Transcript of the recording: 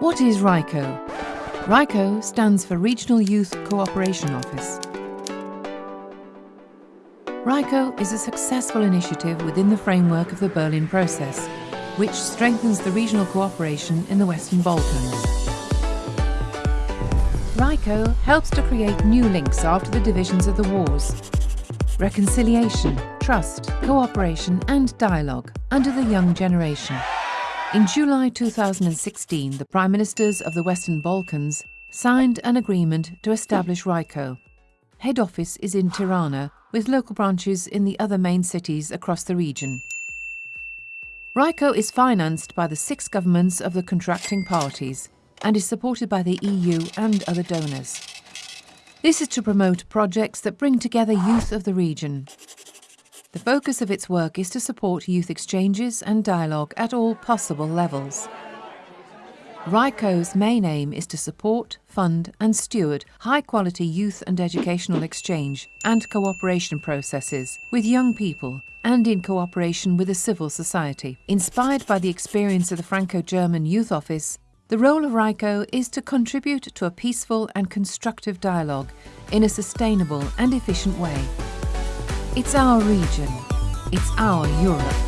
What is RYCO? RYCO stands for Regional Youth Cooperation Office. RYCO is a successful initiative within the framework of the Berlin Process, which strengthens the regional cooperation in the Western Balkans. RYCO helps to create new links after the divisions of the wars. Reconciliation, trust, cooperation and dialogue under the young generation. In July 2016, the Prime Ministers of the Western Balkans signed an agreement to establish RYCO. Head office is in Tirana, with local branches in the other main cities across the region. RYCO is financed by the six governments of the contracting parties and is supported by the EU and other donors. This is to promote projects that bring together youth of the region. The focus of its work is to support youth exchanges and dialogue at all possible levels. RYCO's main aim is to support, fund and steward high-quality youth and educational exchange and cooperation processes with young people and in cooperation with the civil society. Inspired by the experience of the Franco-German Youth Office, the role of RYCO is to contribute to a peaceful and constructive dialogue in a sustainable and efficient way. It's our region. It's our Europe.